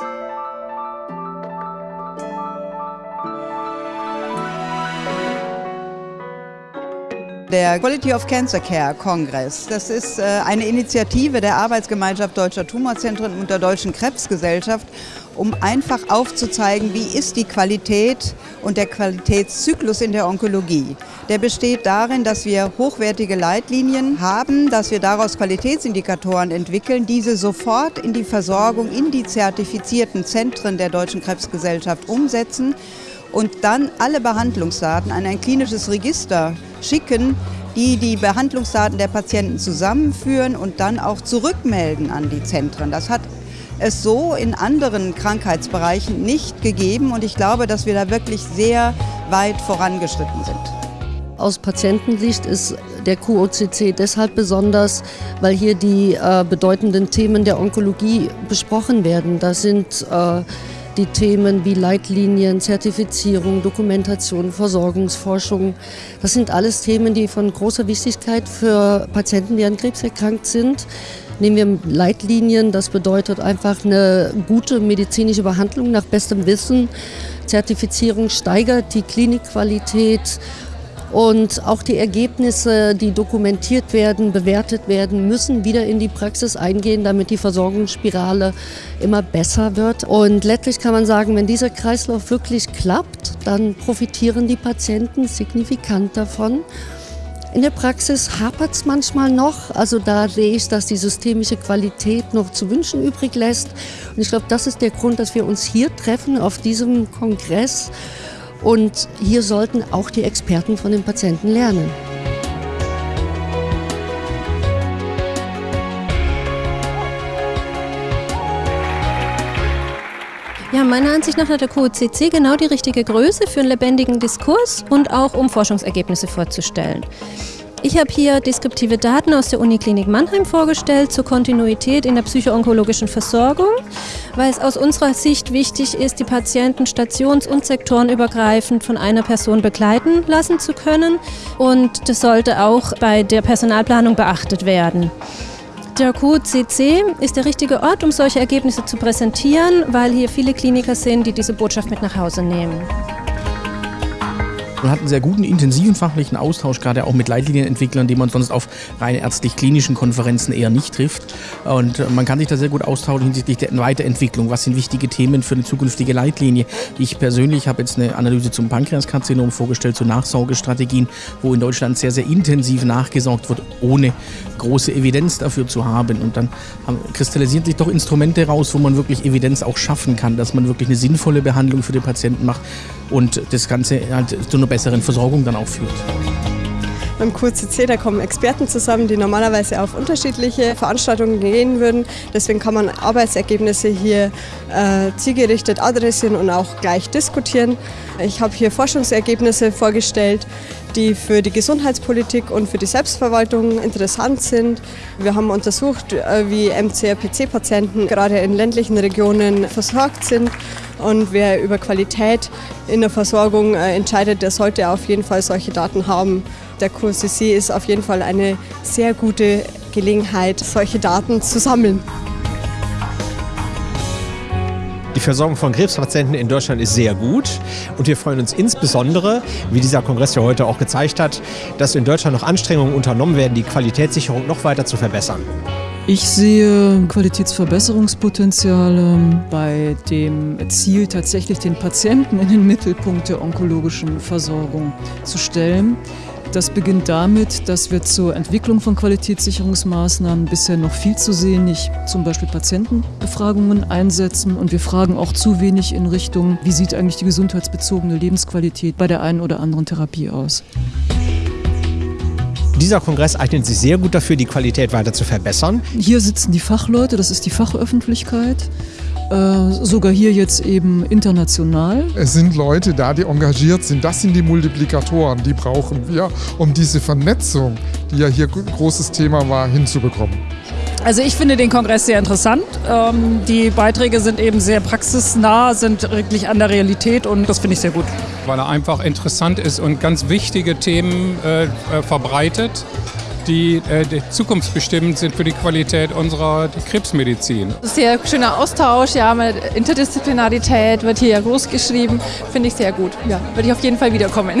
thank you Der Quality of Cancer Care Kongress, das ist äh, eine Initiative der Arbeitsgemeinschaft Deutscher Tumorzentren und der Deutschen Krebsgesellschaft, um einfach aufzuzeigen, wie ist die Qualität und der Qualitätszyklus in der Onkologie. Der besteht darin, dass wir hochwertige Leitlinien haben, dass wir daraus Qualitätsindikatoren entwickeln, diese sofort in die Versorgung in die zertifizierten Zentren der Deutschen Krebsgesellschaft umsetzen und dann alle Behandlungsdaten an ein klinisches Register schicken, die die Behandlungsdaten der Patienten zusammenführen und dann auch zurückmelden an die Zentren. Das hat es so in anderen Krankheitsbereichen nicht gegeben und ich glaube, dass wir da wirklich sehr weit vorangeschritten sind. Aus Patientensicht ist der QOCC deshalb besonders, weil hier die äh, bedeutenden Themen der Onkologie besprochen werden. Das sind äh, die Themen wie Leitlinien, Zertifizierung, Dokumentation, Versorgungsforschung. Das sind alles Themen, die von großer Wichtigkeit für Patienten, die an Krebs erkrankt sind. Nehmen wir Leitlinien, das bedeutet einfach eine gute medizinische Behandlung nach bestem Wissen. Zertifizierung steigert die Klinikqualität und auch die Ergebnisse, die dokumentiert werden, bewertet werden, müssen wieder in die Praxis eingehen, damit die Versorgungsspirale immer besser wird. Und letztlich kann man sagen, wenn dieser Kreislauf wirklich klappt, dann profitieren die Patienten signifikant davon. In der Praxis hapert es manchmal noch. Also da sehe ich, dass die systemische Qualität noch zu wünschen übrig lässt. Und ich glaube, das ist der Grund, dass wir uns hier treffen auf diesem Kongress und hier sollten auch die Experten von den Patienten lernen. Ja, meiner Ansicht nach hat der QCC genau die richtige Größe für einen lebendigen Diskurs und auch um Forschungsergebnisse vorzustellen. Ich habe hier deskriptive Daten aus der Uniklinik Mannheim vorgestellt zur Kontinuität in der psychoonkologischen Versorgung, weil es aus unserer Sicht wichtig ist, die Patienten stations- und sektorenübergreifend von einer Person begleiten lassen zu können. Und das sollte auch bei der Personalplanung beachtet werden. Der QCC ist der richtige Ort, um solche Ergebnisse zu präsentieren, weil hier viele Kliniker sind, die diese Botschaft mit nach Hause nehmen. Man hat einen sehr guten, intensiven fachlichen Austausch, gerade auch mit Leitlinienentwicklern, die man sonst auf rein ärztlich-klinischen Konferenzen eher nicht trifft. Und man kann sich da sehr gut austauschen hinsichtlich der Weiterentwicklung. Was sind wichtige Themen für eine zukünftige Leitlinie? Ich persönlich habe jetzt eine Analyse zum Pankreaskarzinom vorgestellt, zu Nachsorgestrategien, wo in Deutschland sehr, sehr intensiv nachgesorgt wird, ohne große Evidenz dafür zu haben. Und dann kristallisieren sich doch Instrumente raus, wo man wirklich Evidenz auch schaffen kann, dass man wirklich eine sinnvolle Behandlung für den Patienten macht und das Ganze halt zu einer besseren Versorgung dann auch führt. Beim QCC, da kommen Experten zusammen, die normalerweise auf unterschiedliche Veranstaltungen gehen würden. Deswegen kann man Arbeitsergebnisse hier äh, zielgerichtet adressieren und auch gleich diskutieren. Ich habe hier Forschungsergebnisse vorgestellt, die für die Gesundheitspolitik und für die Selbstverwaltung interessant sind. Wir haben untersucht, äh, wie MCRPC-Patienten gerade in ländlichen Regionen versorgt sind. Und wer über Qualität in der Versorgung äh, entscheidet, der sollte auf jeden Fall solche Daten haben. Der QCC ist auf jeden Fall eine sehr gute Gelegenheit, solche Daten zu sammeln. Die Versorgung von Krebspatienten in Deutschland ist sehr gut und wir freuen uns insbesondere, wie dieser Kongress ja heute auch gezeigt hat, dass in Deutschland noch Anstrengungen unternommen werden, die Qualitätssicherung noch weiter zu verbessern. Ich sehe Qualitätsverbesserungspotenziale bei dem Ziel, tatsächlich den Patienten in den Mittelpunkt der onkologischen Versorgung zu stellen. Das beginnt damit, dass wir zur Entwicklung von Qualitätssicherungsmaßnahmen bisher noch viel zu wenig, zum Beispiel Patientenbefragungen einsetzen. Und wir fragen auch zu wenig in Richtung, wie sieht eigentlich die gesundheitsbezogene Lebensqualität bei der einen oder anderen Therapie aus. Dieser Kongress eignet sich sehr gut dafür, die Qualität weiter zu verbessern. Hier sitzen die Fachleute, das ist die Fachöffentlichkeit. Äh, sogar hier jetzt eben international. Es sind Leute da, die engagiert sind. Das sind die Multiplikatoren, die brauchen wir, um diese Vernetzung, die ja hier großes Thema war, hinzubekommen. Also ich finde den Kongress sehr interessant. Ähm, die Beiträge sind eben sehr praxisnah, sind wirklich an der Realität und das finde ich sehr gut. Weil er einfach interessant ist und ganz wichtige Themen äh, äh verbreitet die, äh, zukunftsbestimmend sind für die Qualität unserer Krebsmedizin. Sehr schöner Austausch, ja, Interdisziplinarität wird hier groß geschrieben, finde ich sehr gut. Ja, würde ich auf jeden Fall wiederkommen.